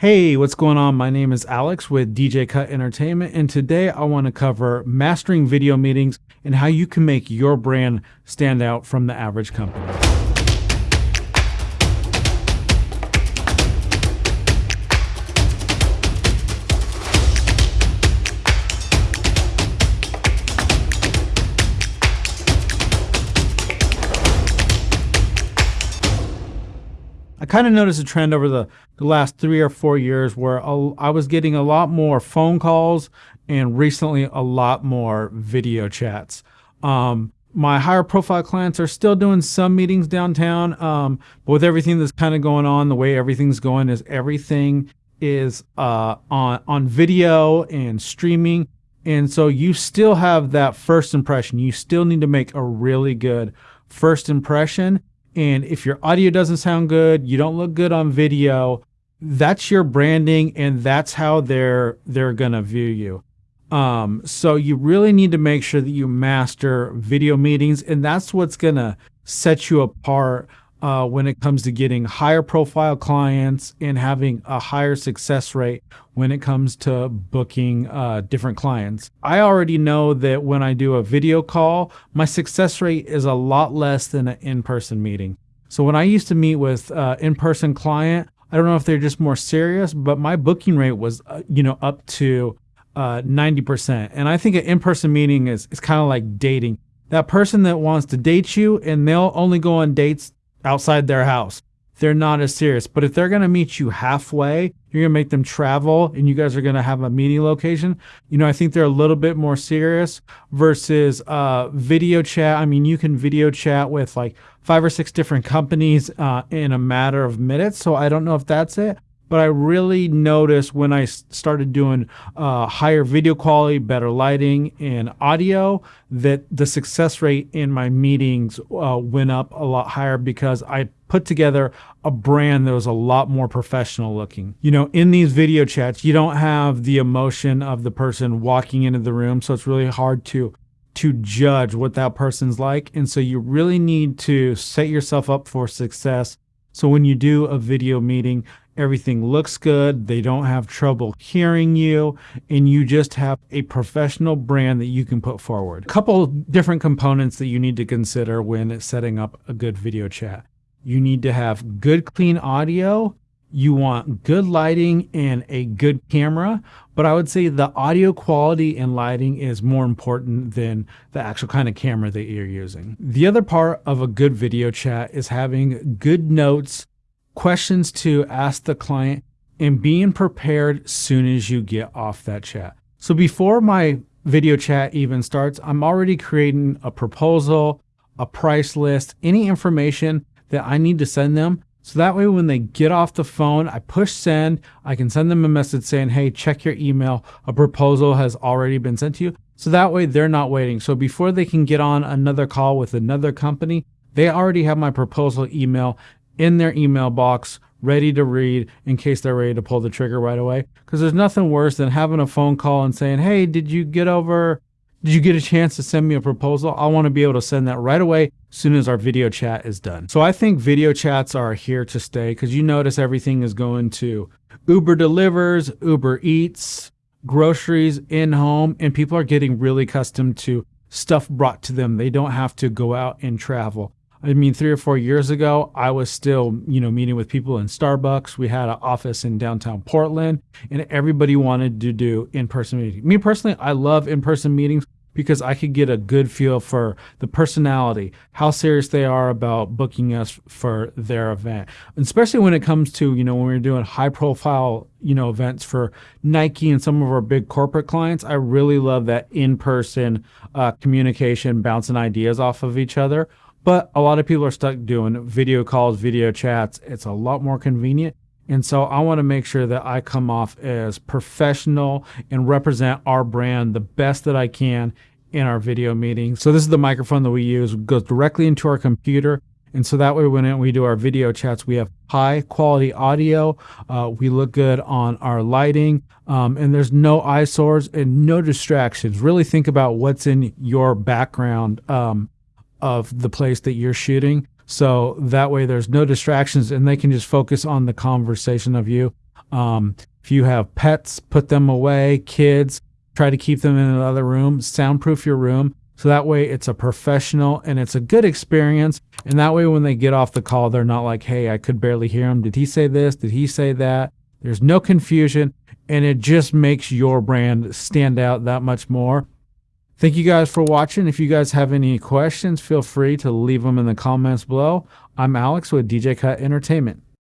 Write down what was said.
Hey, what's going on? My name is Alex with DJ Cut Entertainment, and today I want to cover mastering video meetings and how you can make your brand stand out from the average company. Kind of noticed a trend over the, the last three or four years where I was getting a lot more phone calls and recently a lot more video chats. Um, my higher profile clients are still doing some meetings downtown, um, but with everything that's kind of going on, the way everything's going is everything is uh, on on video and streaming, and so you still have that first impression. You still need to make a really good first impression and if your audio doesn't sound good, you don't look good on video, that's your branding and that's how they're they're going to view you. Um, so you really need to make sure that you master video meetings and that's what's going to set you apart uh, when it comes to getting higher profile clients and having a higher success rate when it comes to booking uh, different clients. I already know that when I do a video call, my success rate is a lot less than an in person meeting. So when I used to meet with uh, in person client, I don't know if they're just more serious, but my booking rate was, uh, you know, up to 90%. Uh, and I think an in person meeting is, is kind of like dating. That person that wants to date you and they'll only go on dates outside their house. They're not as serious. But if they're going to meet you halfway, you're going to make them travel and you guys are going to have a meeting location. You know, I think they're a little bit more serious versus uh, video chat. I mean, you can video chat with like five or six different companies uh, in a matter of minutes. So I don't know if that's it but I really noticed when I started doing uh, higher video quality, better lighting, and audio that the success rate in my meetings uh, went up a lot higher because I put together a brand that was a lot more professional looking. You know, in these video chats, you don't have the emotion of the person walking into the room, so it's really hard to to judge what that person's like. And so you really need to set yourself up for success. So when you do a video meeting, everything looks good, they don't have trouble hearing you, and you just have a professional brand that you can put forward. A couple different components that you need to consider when setting up a good video chat. You need to have good, clean audio. You want good lighting and a good camera, but I would say the audio quality and lighting is more important than the actual kind of camera that you're using. The other part of a good video chat is having good notes questions to ask the client and being prepared soon as you get off that chat. So before my video chat even starts, I'm already creating a proposal, a price list, any information that I need to send them. So that way, when they get off the phone, I push send. I can send them a message saying, Hey, check your email. A proposal has already been sent to you. So that way, they're not waiting. So before they can get on another call with another company, they already have my proposal email in their email box ready to read in case they're ready to pull the trigger right away. Because there's nothing worse than having a phone call and saying, Hey, did you get over? Did you get a chance to send me a proposal? I want to be able to send that right away as soon as our video chat is done. So I think video chats are here to stay because you notice everything is going to Uber delivers, Uber eats, groceries in home, and people are getting really accustomed to stuff brought to them. They don't have to go out and travel. I mean, three or four years ago, I was still, you know, meeting with people in Starbucks. We had an office in downtown Portland, and everybody wanted to do in-person meetings. Me personally, I love in-person meetings because I could get a good feel for the personality, how serious they are about booking us for their event. Especially when it comes to, you know, when we're doing high profile, you know, events for Nike and some of our big corporate clients, I really love that in person uh, communication, bouncing ideas off of each other. But a lot of people are stuck doing video calls, video chats. It's a lot more convenient. And so I want to make sure that I come off as professional and represent our brand the best that I can in our video meetings. So this is the microphone that we use, it goes directly into our computer. And so that way, when we do our video chats, we have high quality audio. Uh, we look good on our lighting, um, and there's no eyesores and no distractions. Really think about what's in your background um, of the place that you're shooting. So that way there's no distractions and they can just focus on the conversation of you. Um, if you have pets, put them away. Kids, try to keep them in another room. Soundproof your room. So that way it's a professional and it's a good experience. And that way when they get off the call, they're not like, hey, I could barely hear him. Did he say this? Did he say that? There's no confusion. And it just makes your brand stand out that much more. Thank you guys for watching. If you guys have any questions, feel free to leave them in the comments below. I'm Alex with DJ Cut Entertainment.